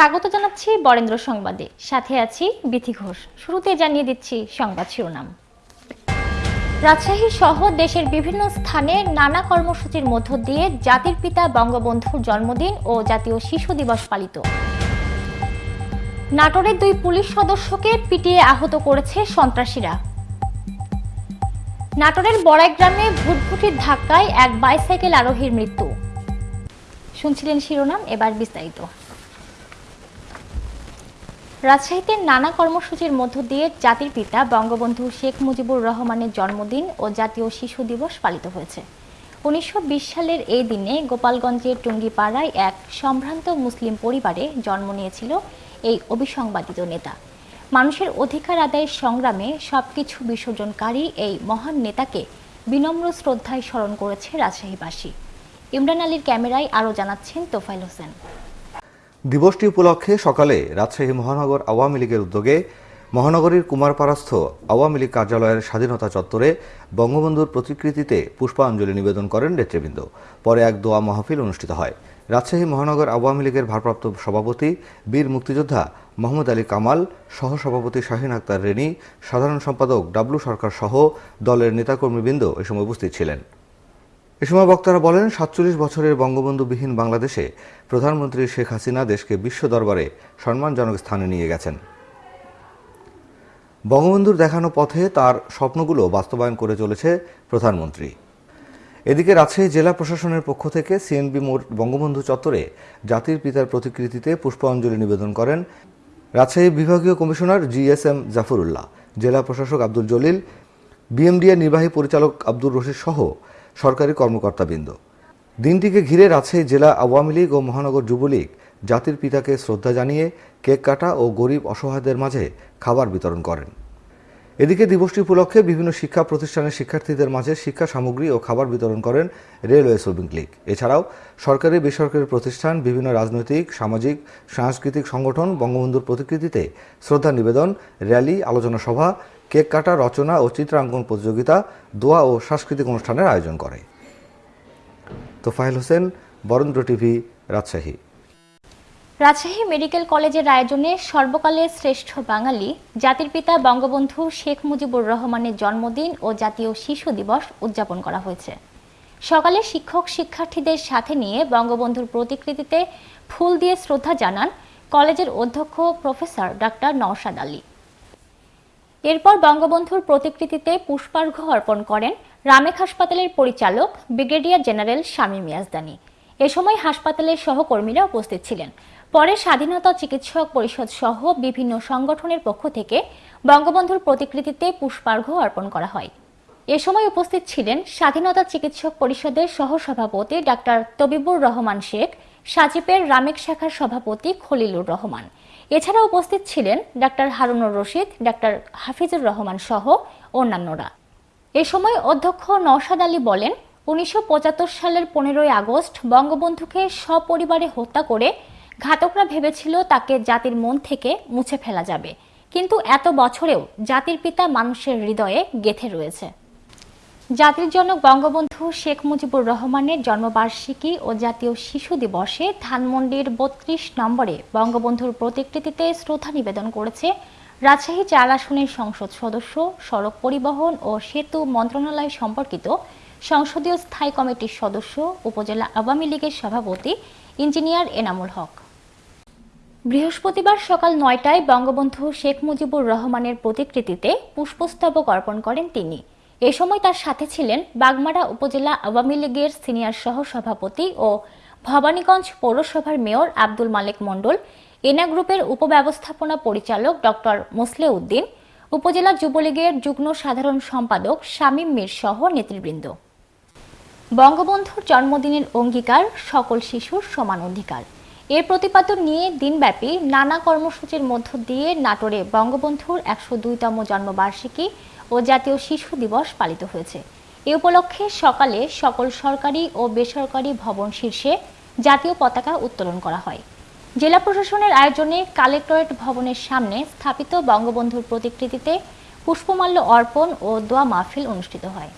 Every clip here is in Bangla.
স্বাগত জানাচ্ছি বরেন্দ্র সংবাদে। সাথে আছি বিথি ঘোষ। শুরুতে জানিয়ে দিচ্ছি সংবাদ শিরোনাম। রাজশাহী সহ দেশের বিভিন্ন স্থানে নানা কর্মসূচির মধ্য দিয়ে জাতির পিতা বঙ্গবন্ধুর জন্মদিন ও জাতীয় শিশু দিবস পালিত। নাটোরের দুই পুলিশ সদস্যকে পিটিয়ে আহত করেছে সন্ত্রাসীরা। নাটোরের বড়াই গ্রামে ভুটভুটির ধাক্কায় এক বাইসাইকেল আরোহীর মৃত্যু। শুনছিলেন শিরোনাম, এবার বিস্তারিত। রাজশাহীতে নানা কর্মসূচির মধ্য দিয়ে জাতির পিতা বঙ্গবন্ধু শেখ মুজিবুর রহমানের জন্মদিন ও জাতীয় শিশু দিবস পালিত হয়েছে। উনিশশো বিশ সালের এই দিনে গোপালগঞ্জের টুঙ্গিপাড়ায় এক সম্ভ্রান্ত মুসলিম পরিবারে জন্ম নিয়েছিল এই অবিসংবাদিত নেতা। মানুষের অধিকার আদায়ের সংগ্রামে সবকিছু বিসর্জনকারী এই মহান নেতাকে বিনম্র শ্রদ্ধায় স্মরণ করেছে রাজশাহীবাসী। ইমরান আলীর ক্যামেরায় আরও জানাচ্ছেন তোফাইল হোসেন। দিবসটি উপলক্ষে সকালে রাজশাহী মহানগর আওয়ামী লীগের উদ্যোগে মহানগরীর কুমারপাড়াস্থ আওয়ামী লীগ কার্যালয়ের স্বাধীনতা চত্বরে বঙ্গবন্ধুর প্রতিকৃতিতে পুষ্পাঞ্জলি নিবেদন করেন নেতৃবৃন্দ। পরে এক দোয়া মাহফিল অনুষ্ঠিত হয়। রাজশাহী মহানগর আওয়ামী লীগের ভারপ্রাপ্ত সভাপতি, বীর মুক্তিযোদ্ধা মোহাম্মদ আলী কামাল, সহসভাপতি শাহিন আক্তার রেনি সাধারণ সম্পাদক ডাবলু সরকার সহ দলের নেতাকর্মীবৃন্দ এ সময় উপস্থিত ছিলেন। এ সময় বক্তারা বলেন, সাতচল্লিশ বছরের বঙ্গবন্ধুবিহীন বাংলাদেশে প্রধানমন্ত্রী শেখ হাসিনা দেশকে বিশ্ব দরবারে সম্মানজনক স্থানে নিয়ে গেছেন। বঙ্গবন্ধুর দেখানো পথে তার স্বপ্নগুলো বাস্তবায়ন করে চলেছে প্রধানমন্ত্রী। এদিকে রাজশাহী জেলা প্রশাসনের পক্ষ থেকে সিএনবি মোড় বঙ্গবন্ধু চত্বরে জাতির পিতার প্রতিকৃতিতে পুষ্পাঞ্জলি নিবেদন করেন রাজশাহী বিভাগীয় commissioner G S M Zafrullah, জেলা প্রশাসক আব্দুল জলিল বিএমডিএ নির্বাহী পরিচালক আব্দুর রশিদ সহ সরকারি কর্মকর্তাবৃন্দ। দিনটিকে ঘিরে রাজশাহী জেলা আওয়ামী লীগ ও মহানগর যুবলীগ জাতির পিতাকে শ্রদ্ধা জানিয়ে কেক কাটা ও গরিব অসহায়দের মাঝে খাবার বিতরণ করেন। এদিকে দিবসটি উপলক্ষে বিভিন্ন শিক্ষা প্রতিষ্ঠানের শিক্ষার্থীদের মাঝে শিক্ষা সামগ্রী ও খাবার বিতরণ করেন রেলওয়ে শ্রমিক লীগ। এছাড়াও সরকারি বেসরকারি প্রতিষ্ঠান, বিভিন্ন রাজনৈতিক, সামাজিক, সাংস্কৃতিক সংগঠন বঙ্গবন্ধুর প্রতিকৃতিতে শ্রদ্ধা নিবেদন, র্যালি, আলোচনা সভা কেক কাটা, রচনা ও চিত্রাঙ্কন প্রতিযোগিতা, দোয়া ও সাংস্কৃতিক অনুষ্ঠানের আয়োজন করে। তোফায়েল হোসেন, বরেন্দ্র টিভি, রাজশাহী। রাজশাহী মেডিকেল কলেজের আয়োজনে সর্বকালের শ্রেষ্ঠ বাঙালি, জাতির পিতা বঙ্গবন্ধু শেখ মুজিবুর রহমানের জন্মদিন ও জাতীয় শিশু দিবস উদযাপন করা হয়েছে। সকালে শিক্ষক শিক্ষার্থীদের সাথে নিয়ে বঙ্গবন্ধুর প্রতিকৃতিতে ফুল দিয়ে শ্রদ্ধা জানান কলেজের অধ্যক্ষ প্রফেসর ডাক্তার নওশাদ আলী। এরপর বঙ্গবন্ধুর প্রতিকৃতিতে পুষ্পার্ঘ অর্পণ করেন রামেক হাসপাতালের পরিচালক ব্রিগেডিয়ার জেনারেল শামীম ইয়াজদানি এ সময় হাসপাতালের সহকর্মীরা উপস্থিত ছিলেন। পরে স্বাধীনতা চিকিৎসক পরিষদ সহ বিভিন্ন সংগঠনের পক্ষ থেকে বঙ্গবন্ধুর প্রতিকৃতিতে পুষ্পার্ঘ অর্পণ করা হয়। এ সময় উপস্থিত ছিলেন স্বাধীনতা চিকিৎসক পরিষদের সহসভাপতি ডাক্তার তবিবুর রহমান শেখ, সাজিপের রামেক শাখার সভাপতি খলিলুর রহমান এছাড়া উপস্থিত ছিলেন ডাক্তার হারুনুর রশিদ, ডাক্তার হাফিজুর রহমান সহ অন্যান্যরা। এ সময় অধ্যক্ষ নওশাদ আলী বলেন, উনিশশো পঁচাত্তর সালের পনেরোই আগস্ট বঙ্গবন্ধুকে সপরিবারে হত্যা করে ঘাতকরা ভেবেছিল তাকে জাতির মন থেকে মুছে ফেলা যাবে। কিন্তু এত বছরেও জাতির পিতা মানুষের হৃদয়ে গেথে রয়েছে। জাতির জনক বঙ্গবন্ধু শেখ মুজিবুর রহমানের জন্মবার্ষিকী ও জাতীয় শিশু দিবসে ধানমন্ডির বত্রিশ নম্বরে বঙ্গবন্ধুর প্রতিকৃতিতে শ্রদ্ধা নিবেদন করেছে রাজশাহী চার আসনের সংসদ সদস্য, সড়ক পরিবহন ও সেতু মন্ত্রণালয় সম্পর্কিত সংসদীয় স্থায়ী কমিটির সদস্য, উপজেলা আওয়ামী লীগের সভাপতি ইঞ্জিনিয়ার এনামুল হক। বৃহস্পতিবার সকাল নয়টায় বঙ্গবন্ধু শেখ মুজিবুর রহমানের প্রতিকৃতিতে পুষ্পস্তবক অর্পণ করেন তিনি। এ সময় তার সাথে ছিলেন বাগমারা উপজেলা আওয়ামী লীগের সিনিয়র সহ সভাপতি ও ভবানীগঞ্জ পৌরসভার মেয়র আব্দুল মালেক মণ্ডল, এনা গ্রুপের উপব্যবস্থাপনা পরিচালক ডক্টর মোসলে উদ্দিন উপজেলা যুবলীগের যুগ্ম সাধারণ সম্পাদক শামীম মীর সহ নেতৃবৃন্দ। বঙ্গবন্ধুর জন্মদিনের অঙ্গীকার সকল শিশুর সমান অধিকার। এর প্রতিপাদন নিয়ে দিনব্যাপী নানা কর্মসূচির মধ্য দিয়ে নাটোরে বঙ্গবন্ধুর একশো দুইতম জন্মবার্ষিকী ও জাতীয় শিশু দিবস পালিত হয়েছে। এ উপলক্ষে সকালে সকল সরকারি ও বেসরকারি ভবন শীর্ষে জাতীয় পতাকা উত্তোলন করা হয়। জেলা প্রশাসনের আয়োজনে কালেক্টরেট ভবনের সামনে স্থাপিত বঙ্গবন্ধুর প্রতিকৃতিতে পুষ্পমাল্য অর্পণ ও দোয়া মাহফিল অনুষ্ঠিত হয়।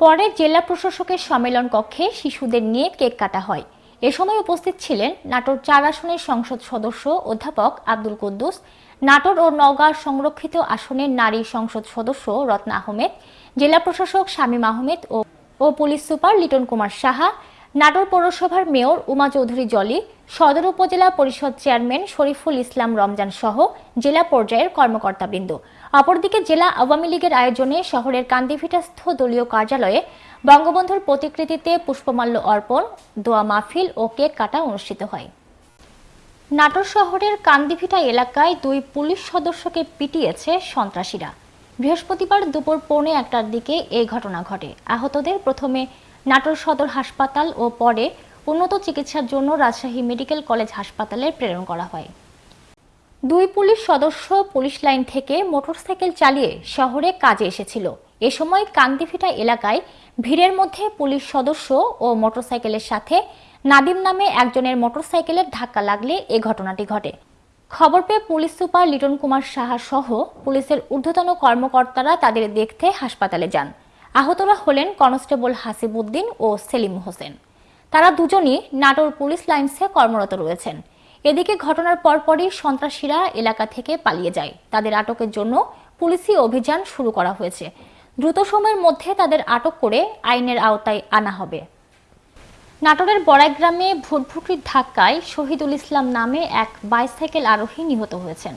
পরে জেলা প্রশাসকের সম্মেলন কক্ষে শিশুদের নিয়ে কেক কাটা হয়। এ সময় উপস্থিত ছিলেন নাটোর চার আসনের সংসদ সদস্য অধ্যাপক আব্দুল কুদ্দুস, নাটোর ও নওগাঁ সংরক্ষিত আসনের নারী সংসদ সদস্য রত্না আহমেদ, জেলা প্রশাসক শামীম আহমেদ ও ও পুলিশ সুপার লিটন কুমার সাহা, নাটোর পৌরসভার মেয়র উমা চৌধুরী জলি, সদর উপজেলা পরিষদ চেয়ারম্যান শরীফুল ইসলাম রমজান সহ জেলা পর্যায়ের কর্মকর্তাবৃন্দ। অপরদিকে জেলা আওয়ামী লীগের আয়োজনে শহরের কান্দিভিটাস্থ দলীয় কার্যালয়ে বঙ্গবন্ধুর প্রতিকৃতিতে পুষ্পমাল্য অর্পণ, দোয়া মাহফিল ও কেক কাটা অনুষ্ঠিত হয়। নাটোর শহরের কান্দিভিটা এলাকায় দুই পুলিশ সদস্যকে পিটিয়েছে সন্ত্রাসীরা। বৃহস্পতিবার দুপুর পৌনে একটার দিকে এই ঘটনা ঘটে। আহতদের প্রথমে নাটোর সদর হাসপাতাল ও পরে উন্নত চিকিৎসার জন্য রাজশাহী মেডিকেল কলেজ হাসপাতালে প্রেরণ করা হয়। দুই পুলিশ সদস্য পুলিশ লাইন থেকে মোটরসাইকেল চালিয়ে শহরে কাজে এসেছিল। এ সময় কান্দিফিটা এলাকায় ভিড়ের মধ্যে পুলিশ সদস্য ও মোটরসাইকেলের সাথে নাদিম নামে একজনের মোটরসাইকেলের ধাক্কা লাগলে এ ঘটনাটি ঘটে। খবর পেয়ে পুলিশ সুপার লিটন কুমার সাহা সহ পুলিশের ঊর্ধ্বতন কর্মকর্তারা তাদের দেখতে হাসপাতালে যান। আহতরা হলেন কনস্টেবল হাসিবউদ্দিন ও সেলিম হোসেন। তারা দুজনই নাটোর পুলিশ লাইন্সে কর্মরত রয়েছেন। এদিকে ঘটনার পরপরই সন্ত্রাসীরা এলাকা থেকে পালিয়ে যায়। তাদের আটকের জন্য পুলিশি অভিযান শুরু করা হয়েছে। দ্রুত সময়ের মধ্যে তাদের আটক করে আইনের আওতায় আনা হবে। নাটোরের বড়াই গ্রামে ভুটভুটির ধাক্কায় শহীদুল ইসলাম নামে এক বাইসাইকেল আরোহী নিহত হয়েছেন।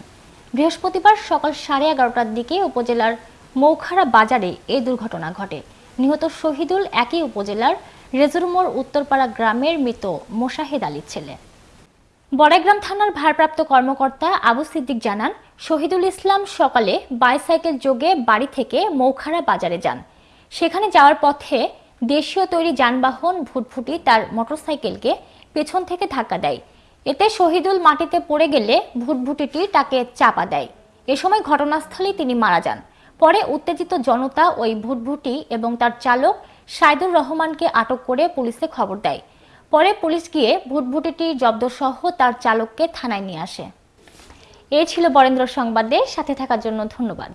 বৃহস্পতিবার সকাল সাড়ে এগারোটার দিকে উপজেলার মৌখারা বাজারে এই দুর্ঘটনা ঘটে। নিহত শহীদুল একই উপজেলার রেজুরমোর উত্তরপাড়া গ্রামের মৃত মোশাহেদ আলীর ছেলে। বড়াইগ্রাম থানার ভারপ্রাপ্ত কর্মকর্তা আবু সিদ্দিক জানান, শহীদুল ইসলাম সকালে বাইসাইকেল যোগে বাড়ি থেকে মৌখারা বাজারে যান। সেখানে যাওয়ার পথে দেশীয় তৈরি যানবাহন, ভুটভুটি তার মোটরসাইকেলকে পেছন থেকে ধাক্কা দেয়। এতে শহীদুল মাটিতে পড়ে গেলে ভুটভুটিটি তাকে চাপা দেয়। এ সময় ঘটনাস্থলেই তিনি মারা যান। পরে উত্তেজিত জনতা ওই ভুটভুটি এবং তার চালক সাইদুর রহমানকে আটক করে পুলিশে খবর দেয়। পরে পুলিশ গিয়ে ভুটভুটিটি জব্দ সহ তার চালককে থানায় নিয়ে আসে। এ ছিল বরেন্দ্র সংবাদে, সাথে থাকার জন্য ধন্যবাদ।